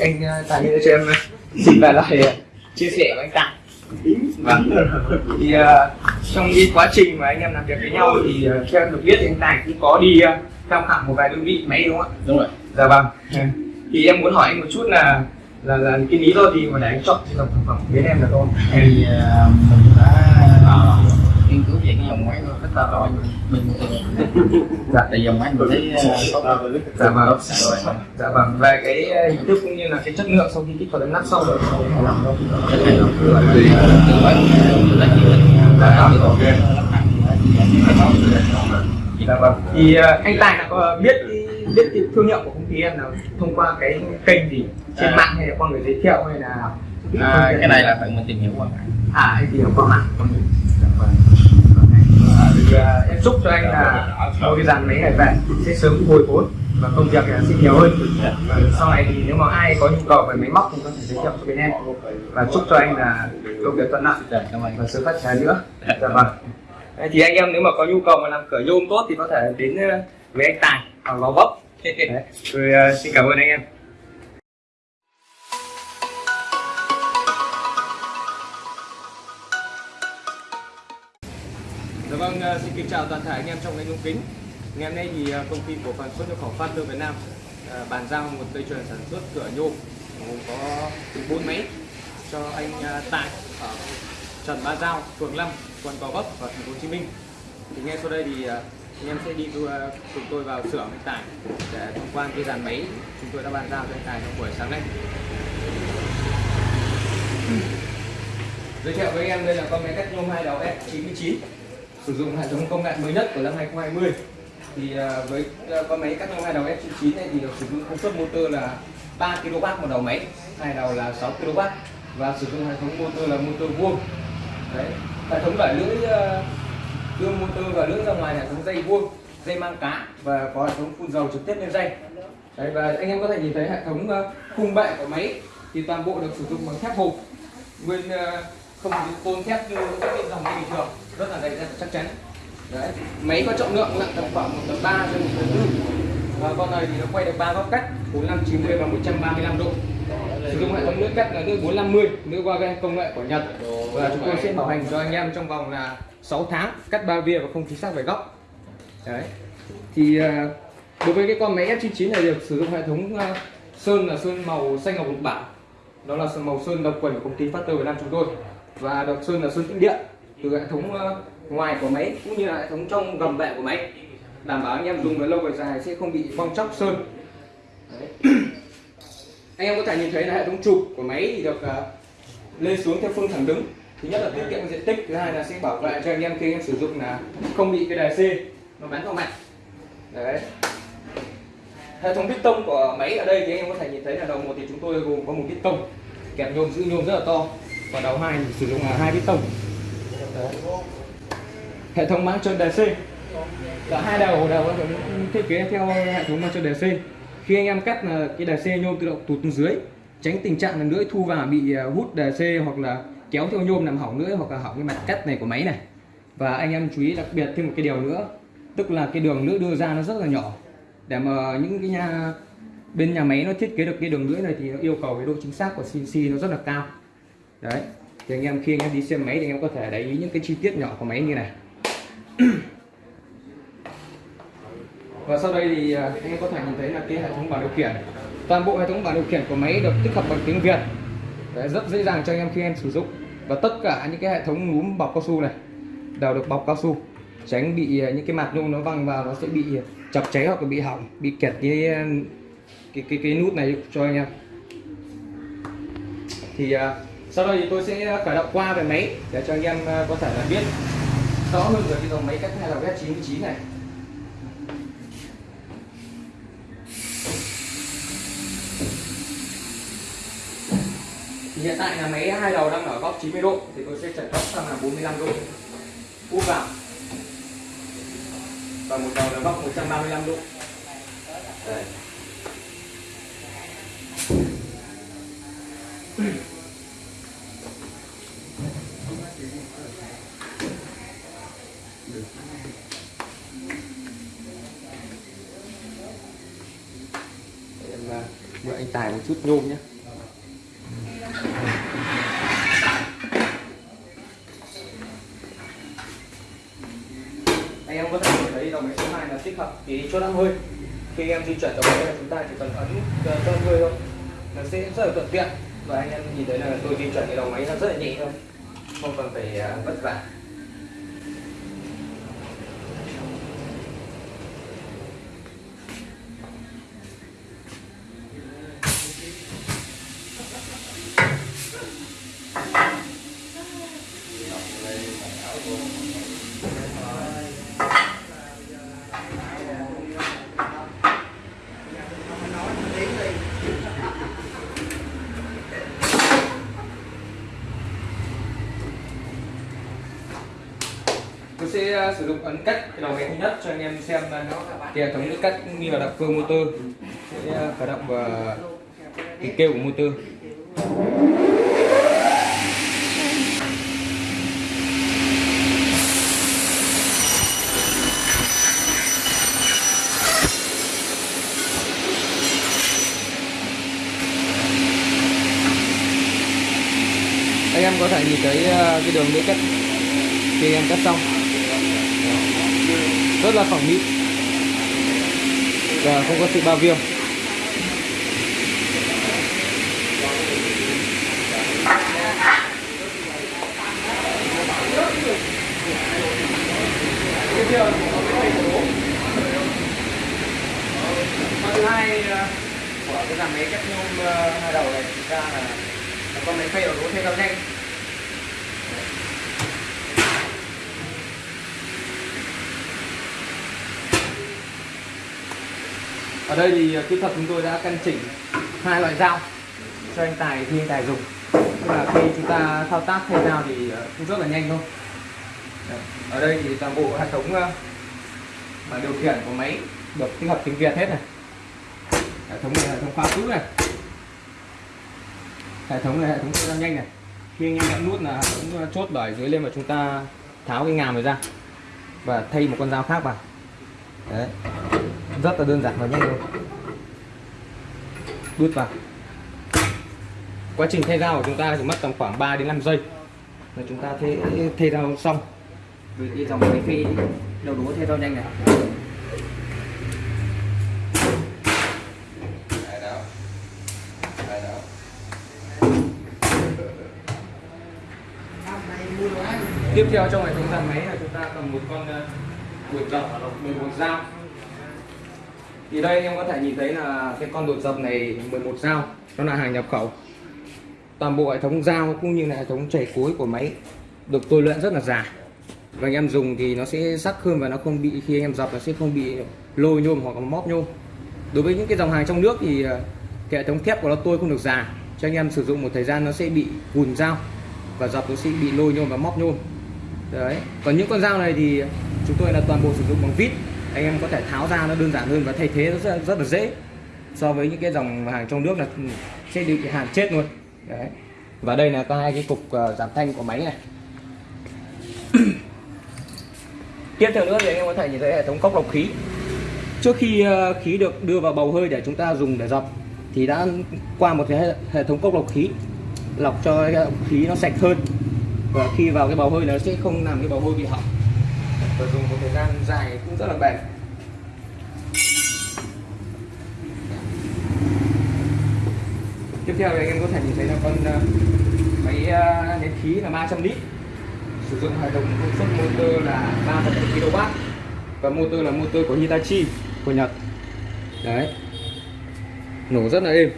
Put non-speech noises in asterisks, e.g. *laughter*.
anh ờ, Tài Nghĩa cho em ờ, xin lại ờ, chia sẻ với anh Tài vâng. Thì uh, trong cái quá trình mà anh em làm việc với nhau thì uh, theo em được biết thì anh Tài cũng có đi uh, tham khảo một vài đơn vị máy đúng không ạ? Đúng rồi. Dạ vâng. Thì em muốn hỏi anh một chút là là là cái lý do gì mà để anh chọn cái dòng sản phẩm bên em là thôi thì mình đã nghiên cứu về cái dòng máy của ta rồi mình dạ tại dòng máy mình thấy ờ, dạ vâng. xài rồi. Dạ vâng. Về cái ờ, hình thức cũng như là cái chất lượng sau khi kích hoạt đánh nắp xong rồi rất hay lắm từ từ lấy chỉ định được ok. Dạ vâng. Thì ờ, anh Tài đã có biết cái biết thương hiệu của công ty em là thông qua cái kênh gì? Trên À. mạng hay là qua người giới thiệu hay là à, cái này là phải mình tìm hiểu qua mạng. À hay thì qua mạng. Dạ vâng. Chúc cho anh là mua cái dàn máy này về sẽ sớm hồi vốn và công việc sẽ nhiều hơn. Và sau này thì nếu mà ai có nhu cầu về máy móc thì có thể giới thiệu cho bên em và chúc cho anh là công việc thuận lợi và sự phát triển nữa. Dạ vâng. Thì anh em nếu mà có nhu cầu mà làm cửa nhôm tốt thì có thể đến ờ, với anh Tài ở Gò Vấp rồi ờ, xin cảm ơn anh em vâng, ờ, xin kính chào toàn thể anh em trong ngành ống kính. Ngày hôm nay thì ờ, công ty cổ phần xuất nhập khẩu Phát Việt Nam ờ, bàn giao một dây chuyền sản xuất cửa nhôm gồm có từ 4 máy cho anh tại ở Trần Ba Giao, phường 5, quận Gò Vấp và thành phố Hồ Chí Minh. Thì ngay sau đây thì anh em sẽ đi cùng tôi vào xưởng anh Tài để tham quan cái dàn máy chúng tôi đã bàn giao cho anh Tài trong buổi sáng nay. Giới thiệu với anh em đây là con máy cắt nhôm hai đầu F99 sử dụng hệ thống công nghệ mới nhất của năm 2020 thì à, với à, con máy cắt nhôm hai đầu F99 này thì được sử dụng công suất motor là 3 kW một đầu máy, hai đầu là 6 kW và sử dụng hệ thống motor là motor vuông. Đấy, hệ thống đẩy lưỡi à, đưa motor và lưỡi ra ngoài hệ thống dây vuông, dây mang cá và có hệ thống phun dầu trực tiếp lên dây. Đấy, và anh em có thể nhìn thấy hệ thống khung bệ của máy thì toàn bộ được sử dụng bằng thép hộp. Nguyên không dùng tôn thép như các cái dòng máy bình thường, rất là dày dặn chắc chắn. Đấy, máy có trọng lượng nặng tầm khoảng một tấn ba đến một tấn. Tư và con này thì nó quay được ba góc cắt 45 90 và 135 độ. Sử dụng hệ thống lưỡi cắt là lưỡi 450 lưỡi Wagen công nghệ của Nhật. Và chúng tôi sẽ bảo hành cho anh em trong vòng là 6 tháng, cắt ba via và không chính xác về góc. Đấy. Thì à, đối với cái con máy F99 này được sử dụng hệ thống à, sơn là sơn màu xanh ngọc lục bảo đó là màu sơn độc quyền của công ty Factor Việt Nam chúng tôi và được sơn là sơn tĩnh điện từ hệ thống ờ, ngoài của máy cũng như là hệ thống trong gầm bệ của máy. Đảm bảo anh em dùng với lâu về dài sẽ không bị bong chóc sơn. Đấy. *clears throat* anh em có thể nhìn thấy là hệ thống trục của máy thì được ờ, lên xuống theo phương thẳng đứng. Thứ nhất là tiết kiệm diện tích, thứ hai là sẽ bảo vệ cho anh em khi anh em sử dụng là không bị cái đài C nó bắn vào mặt. Đấy. Hệ thống piston của máy ở đây thì anh em có thể nhìn thấy là đầu một thì chúng tôi gồm có một piston kẹp nhôm giữ nhôm rất là to và đầu hai, sử dụng là hai piston hệ thống máng trơn DC cả hai đầu đều thiết kế theo hệ thống máng trơn DC khi anh em cắt là cái DC nhôm tự động tụt xuống dưới, tránh tình trạng là lưỡi thu vào bị à, hút hút DC hoặc là kéo theo nhôm làm hỏng lưỡi hoặc là hỏng cái mặt cắt này của máy này. Và anh em chú ý đặc biệt thêm một cái điều nữa, tức là cái đường lưỡi đưa ra nó rất là nhỏ. Để mà những cái nhà, bên nhà máy nó thiết kế được cái đường lưỡi này thì nó yêu cầu cái độ chính xác của CNC nó rất là cao đấy. Thì anh em khi anh em đi xem máy thì anh em có thể để ý những cái chi tiết nhỏ của máy như này. *clears throat* Và sau đây thì à, anh em có thể nhìn thấy là cái hệ thống bảng điều khiển. Toàn bộ hệ thống bảng điều khiển của máy được tích hợp bằng tiếng Việt. Đấy, rất dễ dàng cho anh em khi em sử dụng. Và tất cả những cái hệ thống núm bọc cao su này đều được bọc cao su tránh bị à, những cái mạt nhung nó văng vào nó sẽ bị chập cháy hoặc là bị hỏng bị kẹt cái cái cái, cái nút này cho anh em. Thì à, sau đây thì tôi sẽ khởi động qua về máy để cho anh em à, có thể là biết rõ hơn về cái dòng máy cách hai đầu S99 này. Thì hiện tại là máy hai đầu đang ở góc 90 độ thì tôi sẽ chật góc sang là 45 độ. Úp vào. Và một đầu là góc 135 độ. Đây. Để em à, mượn anh Tài một chút nhôm nhé. Anh em có thể nhìn thấy đầu máy số 2 là tích hợp cái chốt ăn hơi. Khi em di chuyển dòng máy là chúng ta chỉ cần ấn ờ, cho ăn hơi thôi. Nó sẽ rất là thuận tiện. Và anh em nhìn thấy là tôi di chuyển cái đầu máy nó rất là nhẹ thôi. Không cần phải ờ, vất vả. Sẽ à, sử dụng ấn cách cái đầu máy thứ nhất cho anh em xem nó cái hệ thống cách cũng như là động cơ motor. Sẽ à, khởi động và tiếng kêu của motor. Anh em có thể nhìn thấy cái đường lưỡi cắt khi em cắt xong rất là phẳng mịn và không có sự bao viêm. Cái làm thứ hai ờ, của cái dàn máy cắt nhôm ờ, hai đầu này, thực ra là con máy phay đầu đố thêm cao nhanh ở đây thì ờ, kỹ thuật chúng tôi đã căn chỉnh hai loại dao cho anh tài khi anh tài dùng. Tức là khi chúng ta thao tác thay dao thì ờ, cũng rất là nhanh thôi. Ở đây thì toàn bộ hệ thống ờ, mà điều khiển của máy được tích hợp tiếng Việt hết này. Hệ thống này là hệ thống khóa cũ này. Hệ thống này hệ thống thay dao nhanh này. Khi anh em nhấn nút là cũng chốt bởi dưới lên và chúng ta tháo cái ngàm này ra và thay một con dao khác vào. Đấy rất là đơn giản và nhanh thôi. Đút vào. Quá trình thay dao của chúng ta chỉ mất tầm khoảng 3 đến 5 giây. Là chúng ta thay thay dao xong. Với cái dòng máy phi đầu đũa thay dao nhanh này. Tiếp theo trong hệ thống dàn máy là chúng ta cần một con ờ, đuổi dập 11 dao thì đây em có thể nhìn thấy là cái con đột dập này 11 dao nó là hàng nhập khẩu. Toàn bộ hệ thống dao cũng như là hệ thống chảy cuối của máy được tôi luyện rất là già và anh em dùng thì nó sẽ sắc hơn và nó không bị, khi anh em dập nó sẽ không bị lôi nhôm hoặc là móp nhôm. Đối với những cái dòng hàng trong nước thì à, cái hệ thống thép của nó tôi không được già cho anh em sử dụng một thời gian nó sẽ bị cùn dao và dập nó sẽ bị lôi nhôm và móp nhôm. Đấy, còn những con dao này thì chúng tôi là toàn bộ sử dụng bằng vít anh em có thể tháo ra nó đơn giản hơn và thay thế nó rất, rất là dễ. So với những cái dòng hàng trong nước là sẽ bị hàng chết luôn. Đấy. Và đây là có hai cái cục ờ, giảm thanh của máy này. *clears throat* Tiếp theo nữa thì anh em có thể nhìn thấy hệ thống cốc lọc khí. Trước khi ờ, khí được đưa vào bầu hơi để chúng ta dùng để dọc thì đã qua một cái hệ- thống cốc lọc khí lọc cho khí nó sạch hơn. Và khi vào cái bầu hơi nó sẽ không làm cái bầu hơi bị hỏng và dùng một thời gian dài cũng rất là bền. Tiếp theo thì anh em có thể nhìn thấy là con ờ, máy ờ, nén khí là 300 lít. Sử dụng hệ thống công suất motor là 3,7 kW và motor là motor của Hitachi của Nhật. Đấy. Nổ rất là êm.